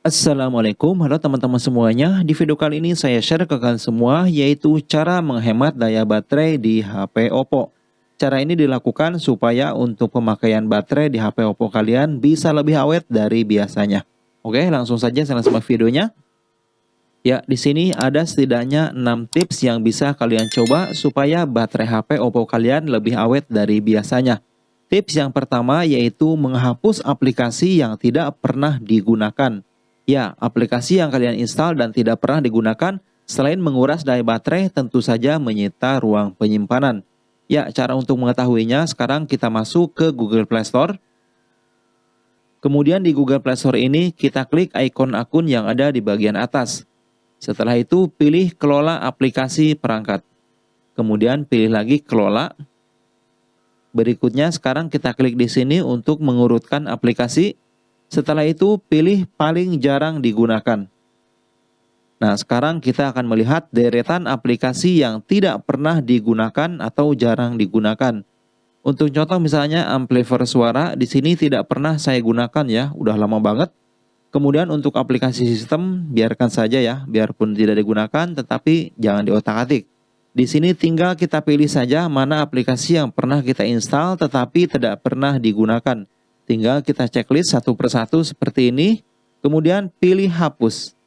Assalamualaikum, halo teman-teman semuanya. Di video kali ini saya share ke kalian semua yaitu cara menghemat daya baterai di HP Oppo. Cara ini dilakukan supaya untuk pemakaian baterai di HP Oppo kalian bisa lebih awet dari biasanya. Oke, langsung saja saya simak videonya. Ya, di sini ada setidaknya 6 tips yang bisa kalian coba supaya baterai HP Oppo kalian lebih awet dari biasanya. Tips yang pertama yaitu menghapus aplikasi yang tidak pernah digunakan. Ya, aplikasi yang kalian install dan tidak pernah digunakan selain menguras daya baterai tentu saja menyita ruang penyimpanan. Ya, cara untuk mengetahuinya sekarang kita masuk ke Google Play Store. Kemudian di Google Play Store ini kita klik ikon akun yang ada di bagian atas. Setelah itu pilih kelola aplikasi perangkat. Kemudian pilih lagi kelola. Berikutnya sekarang kita klik di sini untuk mengurutkan aplikasi setelah itu pilih paling jarang digunakan. Nah, sekarang kita akan melihat deretan aplikasi yang tidak pernah digunakan atau jarang digunakan. Untuk contoh misalnya amplifier suara di sini tidak pernah saya gunakan ya, udah lama banget. Kemudian untuk aplikasi sistem biarkan saja ya, biarpun tidak digunakan tetapi jangan diotak-atik. Di sini tinggal kita pilih saja mana aplikasi yang pernah kita install tetapi tidak pernah digunakan. Tinggal kita checklist satu persatu seperti ini, kemudian pilih hapus.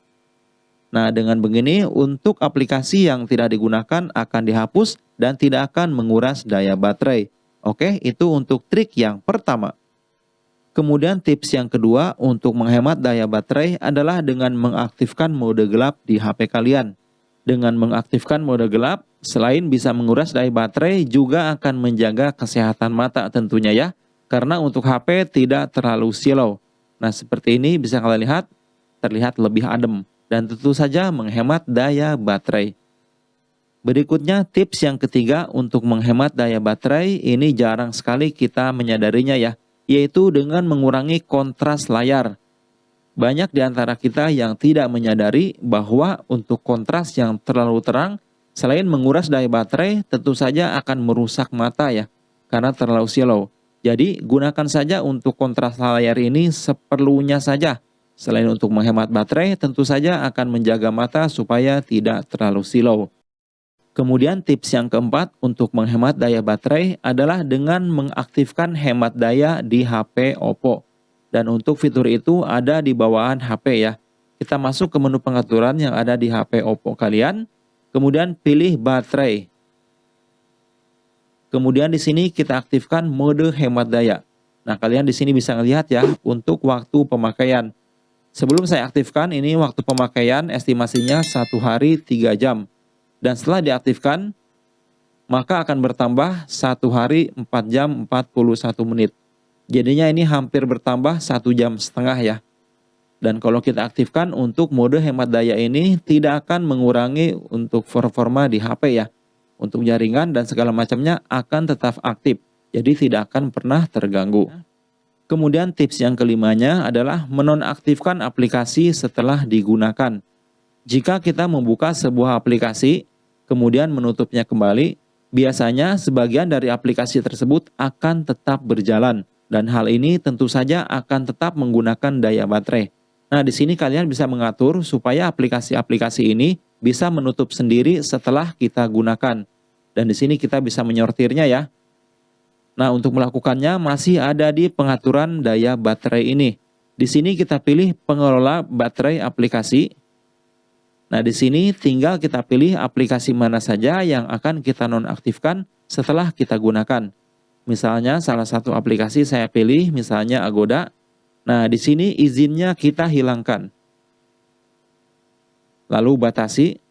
Nah, dengan begini untuk aplikasi yang tidak digunakan akan dihapus dan tidak akan menguras daya baterai. Oke, itu untuk trik yang pertama. Kemudian tips yang kedua untuk menghemat daya baterai adalah dengan mengaktifkan mode gelap di HP kalian. Dengan mengaktifkan mode gelap, selain bisa menguras daya baterai, juga akan menjaga kesehatan mata tentunya ya karena untuk HP tidak terlalu silau. Nah seperti ini bisa kalian lihat, terlihat lebih adem dan tentu saja menghemat daya baterai. Berikutnya tips yang ketiga untuk menghemat daya baterai ini jarang sekali kita menyadarinya ya, yaitu dengan mengurangi kontras layar. Banyak di antara kita yang tidak menyadari bahwa untuk kontras yang terlalu terang, selain menguras daya baterai, tentu saja akan merusak mata ya, karena terlalu silau. Jadi gunakan saja untuk kontras layar ini seperlunya saja. Selain untuk menghemat baterai, tentu saja akan menjaga mata supaya tidak terlalu silau. Kemudian tips yang keempat untuk menghemat daya baterai adalah dengan mengaktifkan hemat daya di HP Oppo. Dan untuk fitur itu ada di bawahan HP ya. Kita masuk ke menu pengaturan yang ada di HP Oppo kalian, kemudian pilih baterai. Kemudian di sini kita aktifkan mode hemat daya. Nah, kalian di sini bisa melihat ya untuk waktu pemakaian. Sebelum saya aktifkan ini waktu pemakaian estimasinya satu hari 3 jam. Dan setelah diaktifkan maka akan bertambah satu hari 4 jam 41 menit. Jadinya ini hampir bertambah satu jam setengah ya. Dan kalau kita aktifkan untuk mode hemat daya ini tidak akan mengurangi untuk performa di HP ya untuk jaringan dan segala macamnya akan tetap aktif. Jadi tidak akan pernah terganggu. Kemudian tips yang kelimanya adalah menonaktifkan aplikasi setelah digunakan. Jika kita membuka sebuah aplikasi, kemudian menutupnya kembali, biasanya sebagian dari aplikasi tersebut akan tetap berjalan. Dan hal ini tentu saja akan tetap menggunakan daya baterai. Nah, di sini kalian bisa mengatur supaya aplikasi-aplikasi ini bisa menutup sendiri setelah kita gunakan. Dan di sini kita bisa menyortirnya ya. Nah, untuk melakukannya masih ada di pengaturan daya baterai ini. Di sini kita pilih pengelola baterai aplikasi. Nah, di sini tinggal kita pilih aplikasi mana saja yang akan kita nonaktifkan setelah kita gunakan. Misalnya salah satu aplikasi saya pilih misalnya Agoda. Nah, di sini izinnya kita hilangkan. Lalu batasi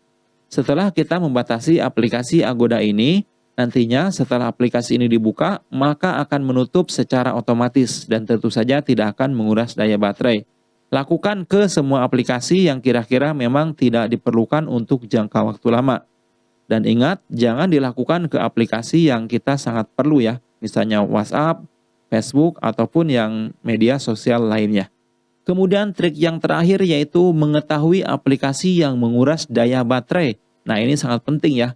setelah kita membatasi aplikasi Agoda ini, nantinya setelah aplikasi ini dibuka, maka akan menutup secara otomatis dan tentu saja tidak akan menguras daya baterai. Lakukan ke semua aplikasi yang kira-kira memang tidak diperlukan untuk jangka waktu lama. Dan ingat, jangan dilakukan ke aplikasi yang kita sangat perlu ya, misalnya WhatsApp, Facebook, ataupun yang media sosial lainnya. Kemudian trik yang terakhir yaitu mengetahui aplikasi yang menguras daya baterai. Nah ini sangat penting ya.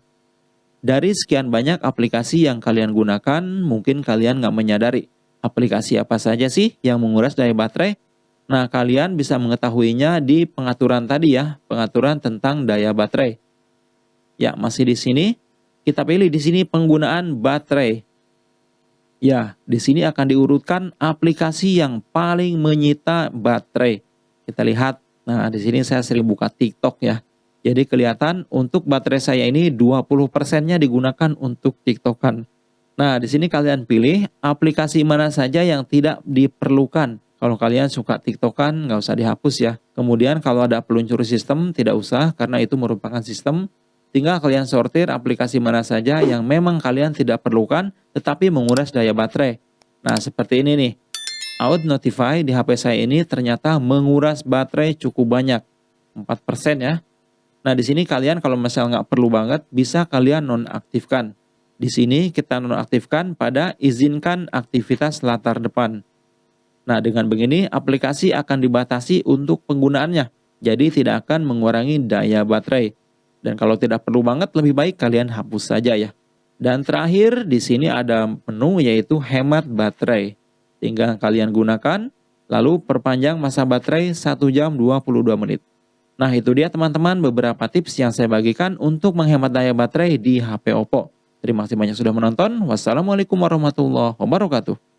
Dari sekian banyak aplikasi yang kalian gunakan, mungkin kalian nggak menyadari aplikasi apa saja sih yang menguras daya baterai. Nah, kalian bisa mengetahuinya di pengaturan tadi ya, pengaturan tentang daya baterai. Ya, masih di sini. Kita pilih di sini penggunaan baterai. Ya, di sini akan diurutkan aplikasi yang paling menyita baterai. Kita lihat. Nah, di sini saya sering buka TikTok ya. Jadi kelihatan untuk baterai saya ini 20%-nya digunakan untuk TikTokan. Nah, di sini kalian pilih aplikasi mana saja yang tidak diperlukan. Kalau kalian suka TikTokan, nggak usah dihapus ya. Kemudian kalau ada peluncur sistem, tidak usah karena itu merupakan sistem. Tinggal kalian sortir aplikasi mana saja yang memang kalian tidak perlukan, tetapi menguras daya baterai. Nah, seperti ini nih. Out Notify di HP saya ini ternyata menguras baterai cukup banyak. 4% ya. Nah, di sini kalian kalau misalnya nggak perlu banget, bisa kalian nonaktifkan. Di sini kita nonaktifkan pada izinkan aktivitas latar depan. Nah, dengan begini aplikasi akan dibatasi untuk penggunaannya. Jadi tidak akan mengurangi daya baterai. Dan kalau tidak perlu banget, lebih baik kalian hapus saja ya. Dan terakhir di sini ada menu yaitu hemat baterai. Tinggal kalian gunakan, lalu perpanjang masa baterai 1 jam 22 menit. Nah itu dia teman-teman beberapa tips yang saya bagikan untuk menghemat daya baterai di HP Oppo. Terima kasih banyak sudah menonton. Wassalamualaikum warahmatullahi wabarakatuh.